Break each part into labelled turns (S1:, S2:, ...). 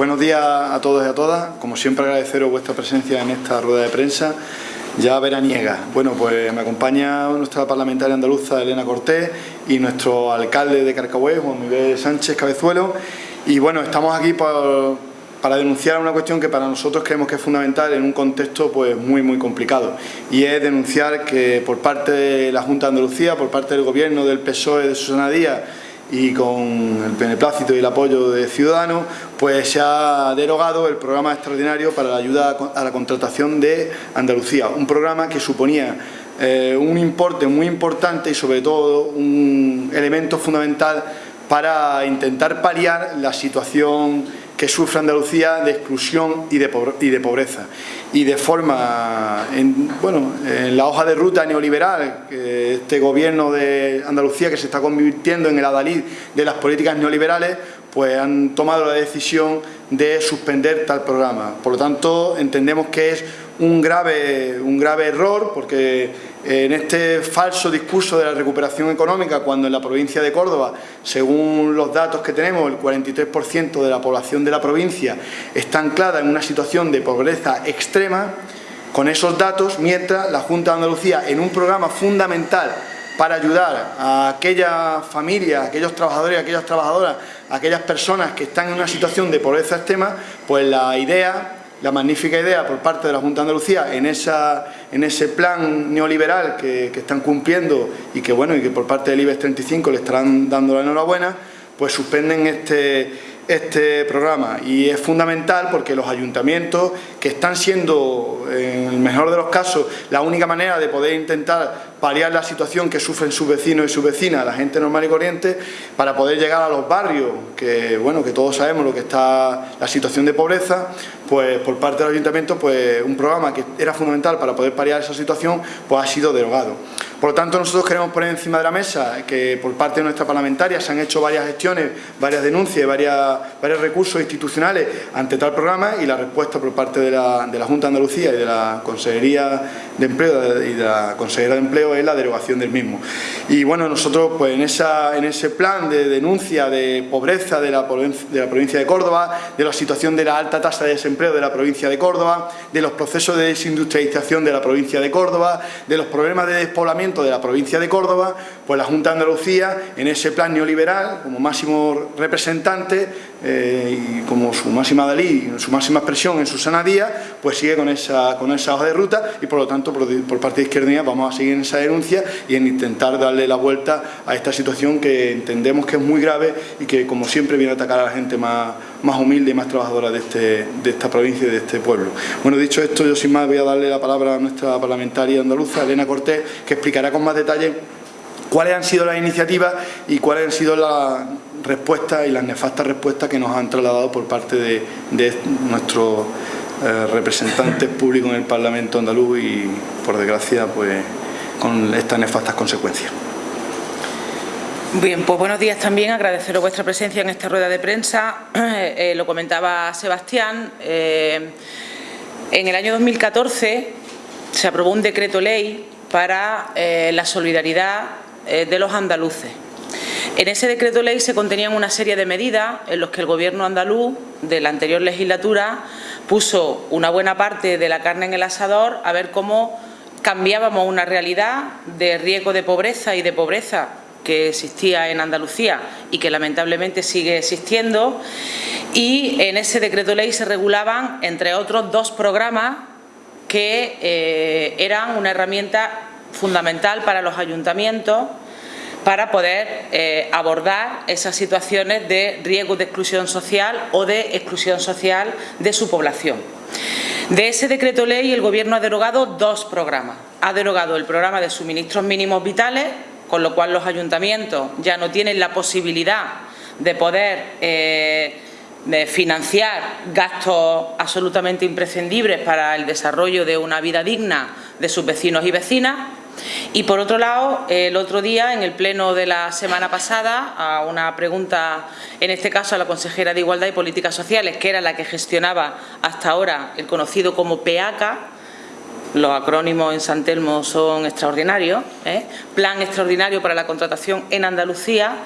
S1: buenos días a todos y a todas. Como siempre agradeceros vuestra presencia en esta rueda de prensa ya veraniega. Bueno, pues me acompaña nuestra parlamentaria andaluza Elena Cortés y nuestro alcalde de Carcahués, Juan Miguel Sánchez Cabezuelo. Y bueno, estamos aquí para denunciar una cuestión que para nosotros creemos que es fundamental en un contexto pues muy muy complicado y es denunciar que por parte de la Junta de Andalucía, por parte del Gobierno, del PSOE, de Susana Díaz y con el beneplácito y el apoyo de Ciudadanos, pues se ha derogado el programa extraordinario para la ayuda a la contratación de Andalucía, un programa que suponía eh, un importe muy importante y sobre todo un elemento fundamental para intentar paliar la situación que sufre Andalucía de exclusión y de, pobreza. Y de forma, en, bueno, en la hoja de ruta neoliberal, este gobierno de Andalucía que se está convirtiendo en el adalid de las políticas neoliberales, pues han tomado la decisión de suspender tal programa. Por lo tanto, entendemos que es un grave, un grave error, porque en este falso discurso de la recuperación económica, cuando en la provincia de Córdoba, según los datos que tenemos, el 43% de la población de la provincia está anclada en una situación de pobreza extrema, con esos datos, mientras la Junta de Andalucía, en un programa fundamental para ayudar a aquellas familias, a aquellos trabajadores, a aquellas trabajadoras, a aquellas personas que están en una situación de pobreza extrema, pues la idea la magnífica idea por parte de la Junta de Andalucía en, esa, en ese plan neoliberal que, están cumpliendo y que, bueno, y que por parte del IBEX 35 le estarán dando la enhorabuena, pues suspenden este, este programa y es fundamental porque los ayuntamientos que están siendo, en el mejor de los casos, la única manera de poder intentar paliar la situación que sufren sus vecinos y sus vecinas, la gente normal y corriente, para poder llegar a los barrios, que bueno, que todos sabemos lo que está la situación de pobreza, pues por parte del ayuntamiento, pues un programa que era fundamental para poder paliar esa situación, pues ha sido derogado. Por lo tanto, nosotros queremos poner encima de la mesa que por parte de nuestra parlamentaria se han hecho varias gestiones, varias denuncias, varias, varios recursos institucionales ante tal programa y la respuesta por parte de la, de la Junta de Andalucía y de la Consejería de Empleo y de la Consejera de Empleo es la derogación del mismo. Y bueno, nosotros pues en, esa, en ese plan de denuncia de pobreza de la, de la provincia de Córdoba, de la situación de la alta tasa de desempleo de la provincia de Córdoba, de los procesos de desindustrialización de la provincia de Córdoba, de los problemas de despoblamiento de la provincia de Córdoba, pues la Junta de Andalucía, en ese plan neoliberal, como máximo representante eh, y como su máxima Dalí, su máxima expresión en Susana Díaz, pues sigue con esa, con esa hoja de ruta y por lo tanto por, parte de Izquierda vamos a seguir en esa denuncia y en intentar darle la vuelta a esta situación que entendemos que es muy grave y que como siempre viene a atacar a la gente más, más humilde y más trabajadora de, este, de esta provincia y de este pueblo. Bueno, dicho esto, yo sin más voy a darle la palabra a nuestra parlamentaria andaluza, Elena Cortés, que explicará con más detalle cuáles han sido las iniciativas y cuáles han sido las respuestas y las nefastas respuestas que nos han trasladado por parte de, nuestros eh, representantes públicos en el Parlamento andaluz y, por desgracia, pues con estas nefastas consecuencias.
S2: Bien, pues buenos días también, agradeceros vuestra presencia en esta rueda de prensa. Eh, lo comentaba Sebastián, eh, en el año 2014 se aprobó un decreto ley para eh, la solidaridad de los andaluces. En ese decreto ley se contenían una serie de medidas en los que el Gobierno andaluz de la anterior legislatura puso una buena parte de la carne en el asador a ver cómo cambiábamos una realidad de riesgo de pobreza y de pobreza que existía en Andalucía y que lamentablemente sigue existiendo y en ese decreto ley se regulaban, entre otros, dos programas que eh, eran una herramienta fundamental para los ayuntamientos para poder eh, abordar esas situaciones de riesgo de exclusión social o de exclusión social de su población. De ese decreto ley el Gobierno ha derogado dos programas. Ha derogado el programa de suministros mínimos vitales, con lo cual los ayuntamientos ya no tienen la posibilidad de poder eh, financiar gastos absolutamente imprescindibles para el desarrollo de una vida digna de sus vecinos y vecinas. Y por otro lado, el otro día, en el pleno de la semana pasada, a una pregunta, en este caso a la consejera de Igualdad y Políticas Sociales, que era la que gestionaba hasta ahora el conocido como PEACA, los acrónimos en San Telmo son extraordinarios, ¿eh? Plan Extraordinario para la Contratación en Andalucía.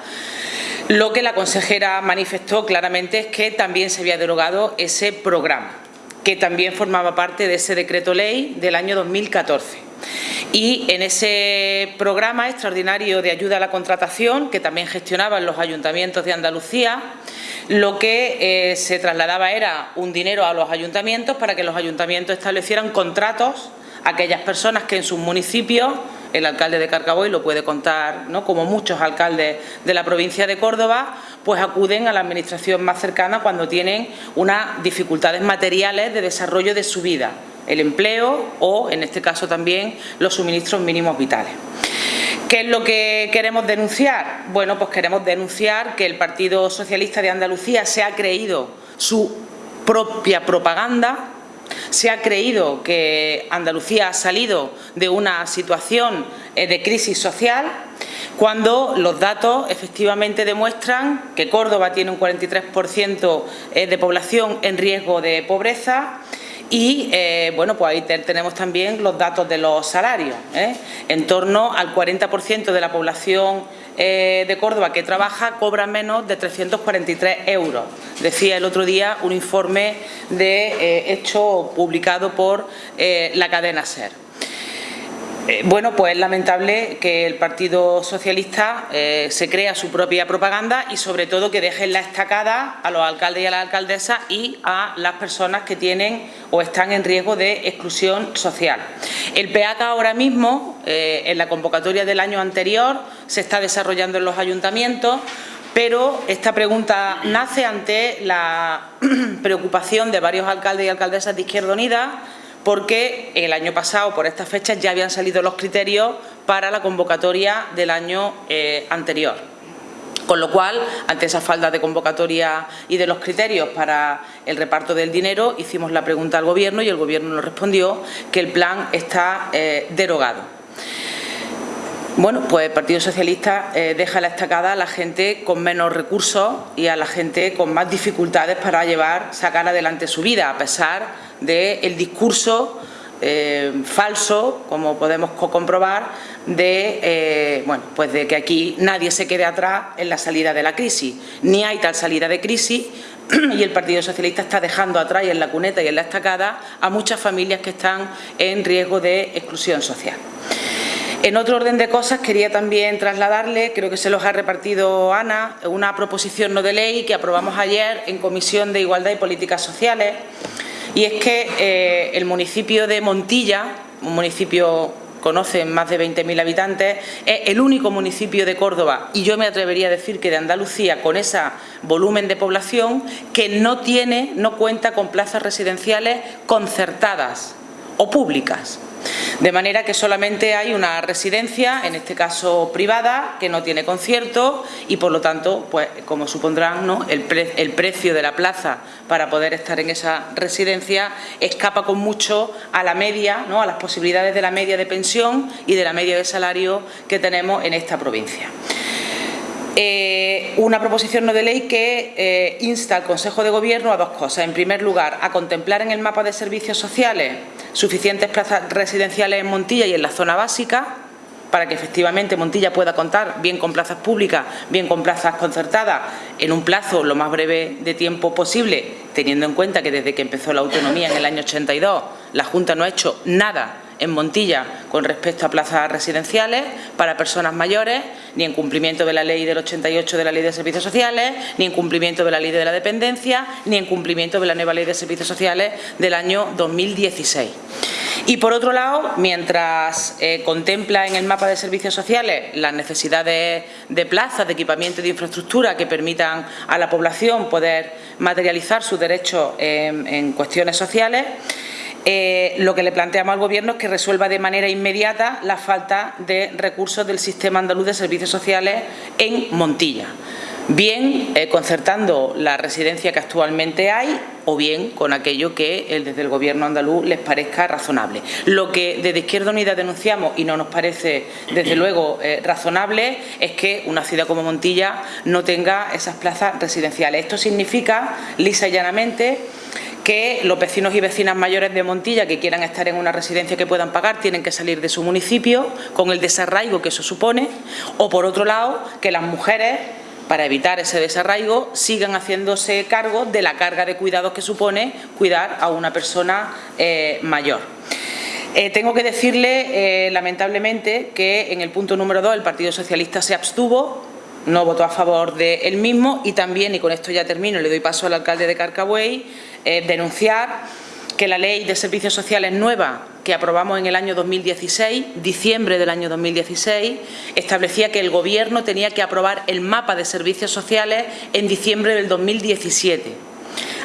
S2: Lo que la consejera manifestó claramente es que también se había derogado ese programa, que también formaba parte de ese decreto ley del año 2014. Y en ese programa extraordinario de ayuda a la contratación, que también gestionaban los ayuntamientos de Andalucía, lo que eh, se trasladaba era un dinero a los ayuntamientos para que los ayuntamientos establecieran contratos a aquellas personas que en sus municipios el alcalde de Carcaboy lo puede contar, ¿no? como muchos alcaldes de la provincia de Córdoba, pues acuden a la administración más cercana cuando tienen unas dificultades materiales de desarrollo de su vida, el empleo o, en este caso también, los suministros mínimos vitales. ¿Qué es lo que queremos denunciar? Bueno, pues queremos denunciar que el Partido Socialista de Andalucía se ha creído su propia propaganda se ha creído que Andalucía ha salido de una situación eh, de crisis social cuando los datos efectivamente demuestran que Córdoba tiene un 43% eh, de población en riesgo de pobreza y eh, bueno, pues ahí tenemos también los datos de los salarios. En torno al 40% de la población eh, de Córdoba que trabaja cobra menos de 343 euros. Decía el otro día un informe de eh, hecho publicado por eh, la cadena SER. Eh, bueno, pues es lamentable que el Partido Socialista eh, se crea su propia propaganda y sobre todo que dejen la estacada a los alcaldes y a las alcaldesas y a las personas que tienen o están en riesgo de exclusión social. El PEAC ahora mismo, eh, en la convocatoria del año anterior, se está desarrollando en los ayuntamientos, pero esta pregunta nace ante la preocupación de varios alcaldes y alcaldesas de Izquierda Unida porque el año pasado, por estas fechas, ya habían salido los criterios para la convocatoria del año eh, anterior. Con lo cual, ante esa falta de convocatoria y de los criterios para el reparto del dinero, hicimos la pregunta al Gobierno y el Gobierno nos respondió que el plan está eh, derogado. Bueno, pues el Partido Socialista eh, deja la estacada a la gente con menos recursos y a la gente con más dificultades para llevar, sacar adelante su vida, a pesar del discurso eh, falso, como podemos comprobar, de, eh, bueno, pues de que aquí nadie se quede atrás en la salida de la crisis. Ni hay tal salida de crisis y el Partido Socialista está dejando atrás en la cuneta y en la estacada a muchas familias que están en riesgo de exclusión social. En otro orden de cosas quería también trasladarle, creo que se los ha repartido Ana, una proposición no de ley que aprobamos ayer en Comisión de Igualdad y Políticas Sociales y es que eh, el municipio de Montilla, un municipio conoce más de 20.000 habitantes, es el único municipio de Córdoba y yo me atrevería a decir que de Andalucía con ese volumen de población que no tiene, no cuenta con plazas residenciales concertadas o públicas. De manera que solamente hay una residencia, en este caso privada, que no tiene concierto y por lo tanto, pues como supondrán, ¿no? el, precio de la plaza para poder estar en esa residencia escapa con mucho a la media, ¿no? a las posibilidades de la media de pensión y de la media de salario que tenemos en esta provincia. Eh, una proposición no de ley que eh, insta al Consejo de Gobierno a dos cosas. En primer lugar, a contemplar en el mapa de servicios sociales suficientes plazas residenciales en Montilla y en la zona básica, para que efectivamente Montilla pueda contar bien con plazas públicas, bien con plazas concertadas, en un plazo lo más breve de tiempo posible, teniendo en cuenta que desde que empezó la autonomía en el año 82 la Junta no ha hecho nada en Montilla con respecto a plazas residenciales para personas mayores, ni en cumplimiento de la ley del 88 de la ley de servicios sociales, ni en cumplimiento de la ley de la dependencia, ni en cumplimiento de la nueva ley de servicios sociales del año 2016. Y por otro lado, mientras eh, contempla en el mapa de servicios sociales las necesidades de plazas, de equipamiento y de infraestructura que permitan a la población poder materializar sus derechos en cuestiones sociales, eh, lo que le planteamos al Gobierno es que resuelva de manera inmediata la falta de recursos del Sistema Andaluz de Servicios Sociales en Montilla, bien eh, concertando la residencia que actualmente hay o bien con aquello que desde el Gobierno andaluz les parezca razonable. Lo que desde Izquierda Unida denunciamos y no nos parece desde luego eh, razonable es que una ciudad como Montilla no tenga esas plazas residenciales. Esto significa, lisa y llanamente, que los vecinos y vecinas mayores de Montilla que quieran estar en una residencia que puedan pagar tienen que salir de su municipio con el desarraigo que eso supone o por otro lado que las mujeres para evitar ese desarraigo, sigan haciéndose cargo de la carga de cuidados que supone cuidar a una persona eh, mayor. Eh, tengo que decirle, eh, lamentablemente, que en el punto número 2 el Partido Socialista se abstuvo, no votó a favor del mismo y también, y con esto ya termino, le doy paso al alcalde de Carcabuey, denunciar que la Ley de Servicios Sociales nueva que aprobamos en el año 2016, diciembre del año 2016, establecía que el Gobierno tenía que aprobar el mapa de servicios sociales en diciembre del 2017.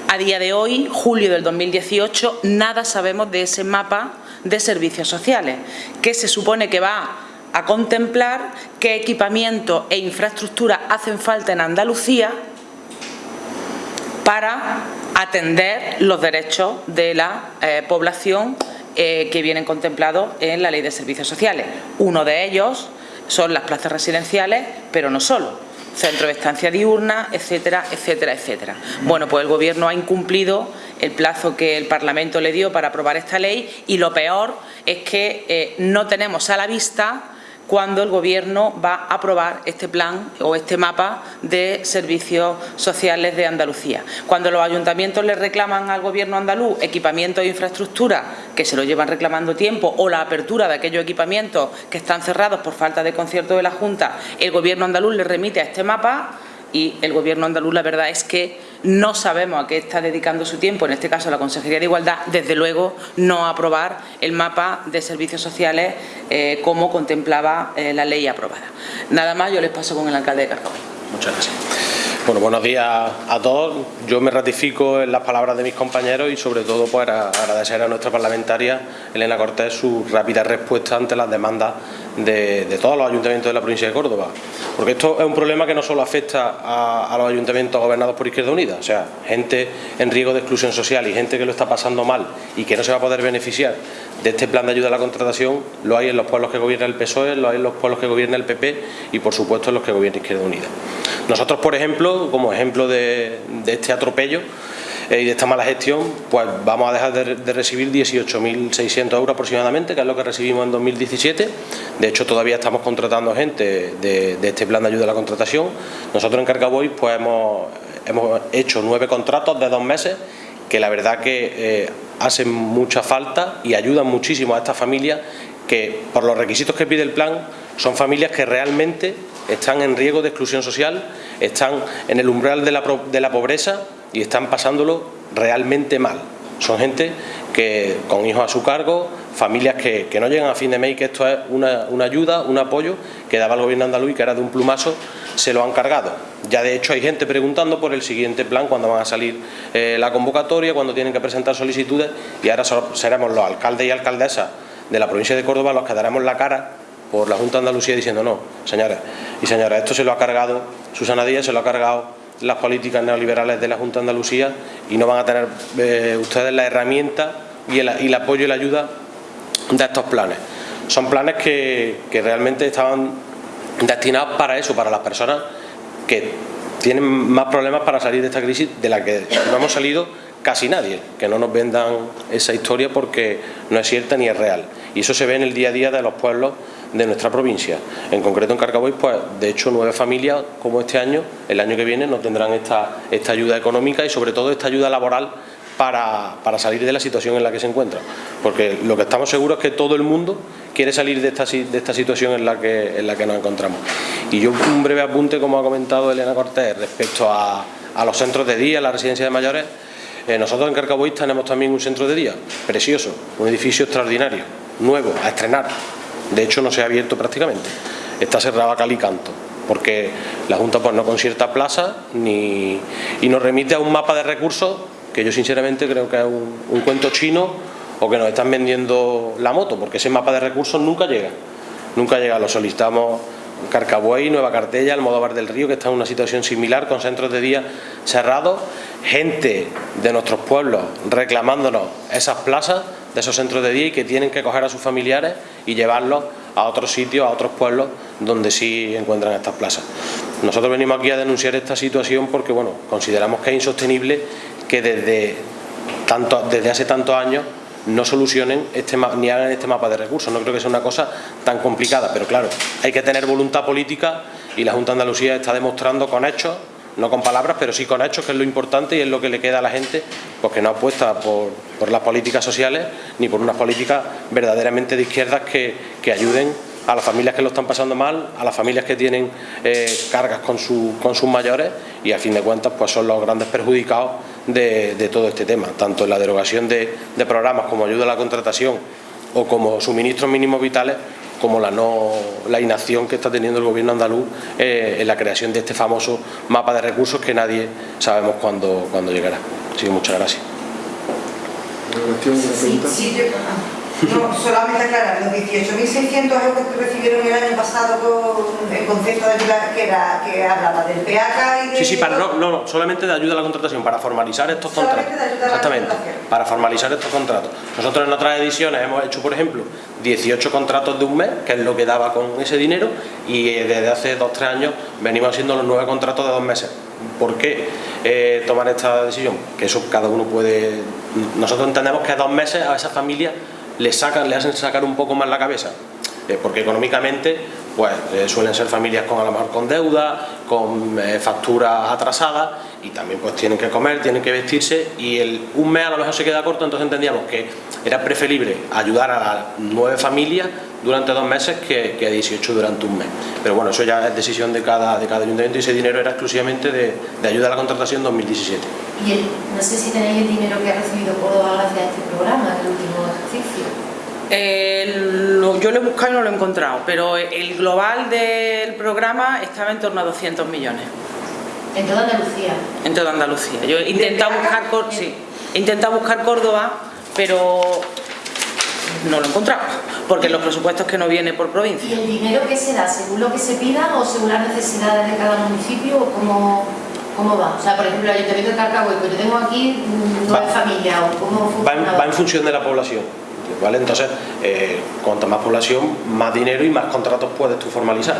S2: A día de hoy, julio del 2018, nada sabemos de ese mapa de servicios sociales, que se supone que va a contemplar qué equipamiento e infraestructura hacen falta en Andalucía para atender los derechos de la eh, población eh, que vienen contemplados en la Ley de Servicios Sociales. Uno de ellos son las plazas residenciales, pero no solo, centro de estancia diurna, etcétera, etcétera, etcétera. Bueno, pues el Gobierno ha incumplido el plazo que el Parlamento le dio para aprobar esta ley y lo peor es que eh, no tenemos a la vista cuando el Gobierno va a aprobar este plan o este mapa de servicios sociales de Andalucía. Cuando los ayuntamientos le reclaman al Gobierno andaluz equipamiento e infraestructura que se lo llevan reclamando tiempo o la apertura de aquellos equipamientos que están cerrados por falta de concierto de la Junta, el Gobierno andaluz le remite a este mapa y el Gobierno andaluz la verdad es que no sabemos a qué está dedicando su tiempo, en este caso la Consejería de Igualdad, desde luego no aprobar el mapa de servicios sociales eh, como contemplaba eh, la ley aprobada. Nada más, yo les paso con el alcalde de Carcabuy.
S3: Muchas gracias. Bueno, buenos días a todos. Yo me ratifico en las palabras de mis compañeros y sobre todo para agradecer a nuestra parlamentaria Elena Cortés su rápida respuesta ante las demandas de, todos los ayuntamientos de la provincia de Córdoba. Porque esto es un problema que no solo afecta a, los ayuntamientos gobernados por Izquierda Unida, o sea, gente en riesgo de exclusión social y gente que lo está pasando mal y que no se va a poder beneficiar de este plan de ayuda a la contratación, lo hay en los pueblos que gobierna el PSOE, lo hay en los pueblos que gobierna el PP y por supuesto en los que gobierna Izquierda Unida. Nosotros, por ejemplo, como ejemplo de este atropello, y de esta mala gestión, pues vamos a dejar de, recibir 18.600 euros aproximadamente, que es lo que recibimos en 2017. De hecho, todavía estamos contratando gente de, este plan de ayuda a la contratación. Nosotros en Carcaboy pues hemos, hemos hecho nueve contratos de dos meses que la verdad que eh, hacen mucha falta y ayudan muchísimo a estas familias que por los requisitos que pide el plan son familias que realmente están en riesgo de exclusión social, están en el umbral de la, de la pobreza y están pasándolo realmente mal. Son gente que con hijos a su cargo, familias que, no llegan a fin de mes que esto es una, ayuda, un apoyo que daba el gobierno andaluz y que era de un plumazo, se lo han cargado. Ya de hecho hay gente preguntando por el siguiente plan, cuando van a salir eh, la convocatoria, cuando tienen que presentar solicitudes y ahora seremos los alcaldes y alcaldesas de la provincia de Córdoba los que daremos la cara por la Junta de Andalucía diciendo no, señores y señoras, esto se lo ha cargado Susana Díaz, se lo ha cargado las políticas neoliberales de la Junta de Andalucía y no van a tener eh, ustedes la herramienta y el, apoyo y la ayuda de estos planes. Son planes que, realmente estaban destinados para eso, para las personas que tienen más problemas para salir de esta crisis de la que no hemos salido casi nadie, que no nos vendan esa historia porque no es cierta ni es real. Y eso se ve en el día a día de los pueblos de nuestra provincia. En concreto en Carcaboy, pues de hecho nueve familias como este año, el año que viene no tendrán esta, esta ayuda económica y sobre todo esta ayuda laboral para, salir de la situación en la que se encuentra. Porque lo que estamos seguros es que todo el mundo quiere salir de esta, de esta situación en la, que, en la que nos encontramos. Y yo un breve apunte, como ha comentado Elena Cortés, respecto a, los centros de día, la residencia de mayores, eh, nosotros en Carcaboy tenemos también un centro de día, precioso, un edificio extraordinario, nuevo, a estrenar, de hecho, no se ha abierto prácticamente. Está cerrado a cal y canto, porque la Junta pues, no concierta plaza ni, y nos remite a un mapa de recursos que yo sinceramente creo que es un, cuento chino o que nos están vendiendo la moto, porque ese mapa de recursos nunca llega. Nunca llega, lo solicitamos Carcabuey, Nueva Cartella, Almodóvar del Río, que está en una situación similar, con centros de día cerrados, gente de nuestros pueblos reclamándonos esas plazas de esos centros de día y que tienen que coger a sus familiares y llevarlos a otros sitios, a otros pueblos donde sí encuentran estas plazas. Nosotros venimos aquí a denunciar esta situación porque bueno, consideramos que es insostenible que desde, tanto, desde hace tantos años no solucionen este, ni hagan este mapa de recursos. No creo que sea una cosa tan complicada, pero claro, hay que tener voluntad política y la Junta de Andalucía está demostrando con hechos no con palabras, pero sí con hechos, que es lo importante y es lo que le queda a la gente, pues que no apuesta por, las políticas sociales ni por unas políticas verdaderamente de izquierdas que, que ayuden a las familias que lo están pasando mal, a las familias que tienen eh, cargas con, con sus mayores y a fin de cuentas pues son los grandes perjudicados de, todo este tema, tanto en la derogación de, programas como ayuda a la contratación o como suministros mínimos vitales como la, no, la inacción que está teniendo el gobierno andaluz eh, en la creación de este famoso mapa de recursos que nadie sabemos cuándo, cuándo llegará. Así que muchas gracias.
S4: No, solamente aclarar, los 18.600 euros que recibieron el año pasado con el concepto de ayuda que, era, que hablaba del PACA y de...
S3: Sí, sí, para, no, no, solamente de ayuda a la contratación, para formalizar estos contratos. Exactamente, para formalizar estos contratos. Nosotros en otras ediciones hemos hecho, por ejemplo, 18 contratos de un mes, que es lo que daba con ese dinero, y desde hace 2-3 años venimos haciendo los nueve contratos de dos meses. ¿Por qué eh, tomar esta decisión? Que eso cada uno puede... Nosotros entendemos que dos meses a esa familia le, sacan, le hacen sacar un poco más la cabeza. Eh, porque económicamente pues eh, suelen ser familias con a lo mejor con deuda, con eh, facturas atrasadas y también pues tienen que comer, tienen que vestirse y el, un mes a lo mejor se queda corto, entonces entendíamos que era preferible ayudar a las nueve familias durante dos meses que, que 18 durante un mes. Pero bueno, eso ya es decisión de cada, de cada ayuntamiento y ese dinero era exclusivamente de, de ayuda a la contratación 2017.
S5: Y el, no sé si tenéis el dinero que ha recibido Córdoba gracias a este programa, el último ejercicio
S2: yo lo he buscado y no lo he encontrado, pero el global del programa estaba en torno a 200 millones.
S5: ¿En toda Andalucía?
S2: En toda Andalucía. Yo he intentado buscar, sí, he intentado buscar Córdoba, pero no lo he encontrado, porque los presupuestos que no vienen por provincia.
S5: ¿Y el dinero que se da según lo que se pida o según las necesidades de cada municipio o cómo, cómo va? O sea, por ejemplo, el Ayuntamiento de yo tengo aquí nueve familias, o cómo
S3: va en función de la población. ¿Vale? Entonces, eh, más población, más dinero y más contratos puedes tú formalizar.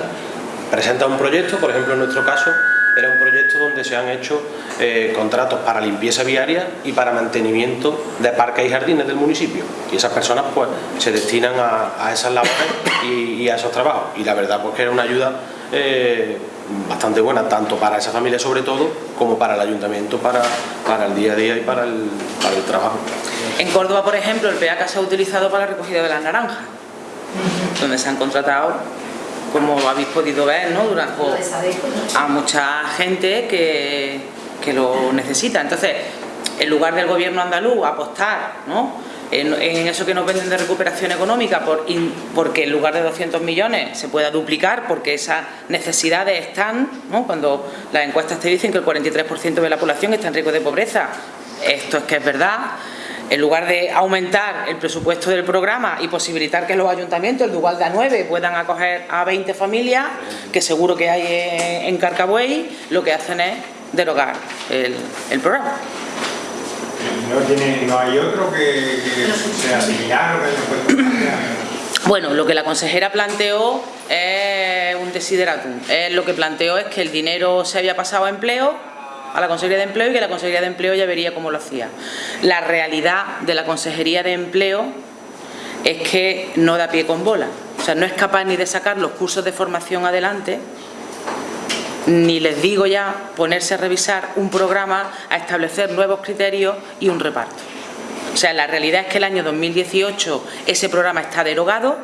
S3: Presenta un proyecto, por ejemplo, en nuestro caso, era un proyecto donde se han hecho eh, contratos para limpieza viaria y para mantenimiento de parques y jardines del municipio. Y esas personas pues se destinan a, esas labores y, a esos trabajos. Y la verdad pues que era una ayuda eh, bastante buena, tanto para esa familia sobre todo, como para el ayuntamiento, para, para el día a día y para el, para el trabajo.
S2: En Córdoba, por ejemplo, el PACA se ha utilizado para la recogida de las naranjas, donde se han contratado, como habéis podido ver, ¿no? Durante, a mucha gente que, que lo necesita. Entonces, en lugar del gobierno andaluz apostar ¿no? En, eso que nos venden de recuperación económica, por, porque en lugar de 200 millones se pueda duplicar, porque esas necesidades están, ¿no? cuando las encuestas te dicen que el 43% de la población está en riesgo de pobreza, esto es que es verdad, en lugar de aumentar el presupuesto del programa y posibilitar que los ayuntamientos, el de a 9, puedan acoger a 20 familias, que seguro que hay en Carcabuey, lo que hacen es derogar el, programa.
S6: ¿No, hay otro que, sea similar o que
S2: Bueno, lo que la consejera planteó es un desideratum. lo que planteó es que el dinero se había pasado a empleo a la Consejería de Empleo y que la Consejería de Empleo ya vería cómo lo hacía. La realidad de la Consejería de Empleo es que no da pie con bola, o sea, no es capaz ni de sacar los cursos de formación adelante, ni les digo ya ponerse a revisar un programa, a establecer nuevos criterios y un reparto. O sea, la realidad es que el año 2018 ese programa está derogado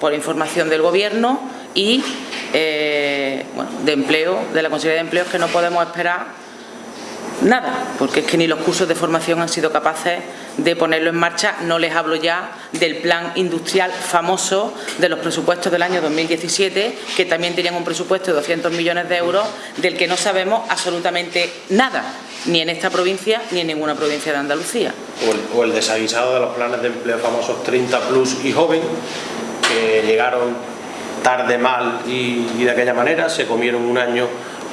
S2: por información del Gobierno y eh, de empleo, de la Consejería de Empleo, que no podemos esperar nada, porque es que ni los cursos de formación han sido capaces de ponerlo en marcha, no les hablo ya del plan industrial famoso de los presupuestos del año 2017, que también tenían un presupuesto de 200 millones de euros, del que no sabemos absolutamente nada, ni en esta provincia ni en ninguna provincia de Andalucía.
S3: O el, desavisado de los planes de empleo famosos 30 plus y joven, que llegaron tarde, mal y, y de aquella manera, se comieron un año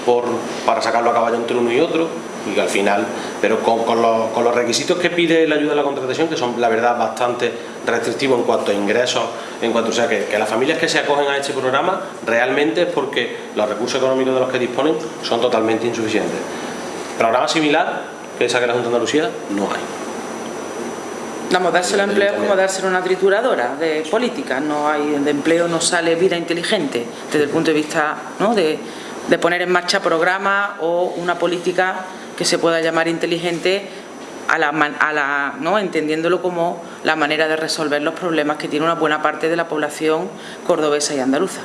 S3: por, para sacarlo a caballo entre uno y otro, y que al final, pero con, los, requisitos que pide la ayuda a la contratación, que son la verdad bastante restrictivos en cuanto a ingresos, en cuanto o sea que, las familias que se acogen a este programa realmente es porque los recursos económicos de los que disponen son totalmente insuficientes. Programa similar que saque la Junta de Andalucía no hay.
S2: Vamos, dárselo a empleo es como dárselo a una trituradora de política. No hay, de empleo no sale vida inteligente desde el punto de vista ¿no? de, de poner en marcha programas o una política que se pueda llamar inteligente a la, a la, ¿no? entendiéndolo como la manera de resolver los problemas que tiene una buena parte de la población cordobesa y andaluza.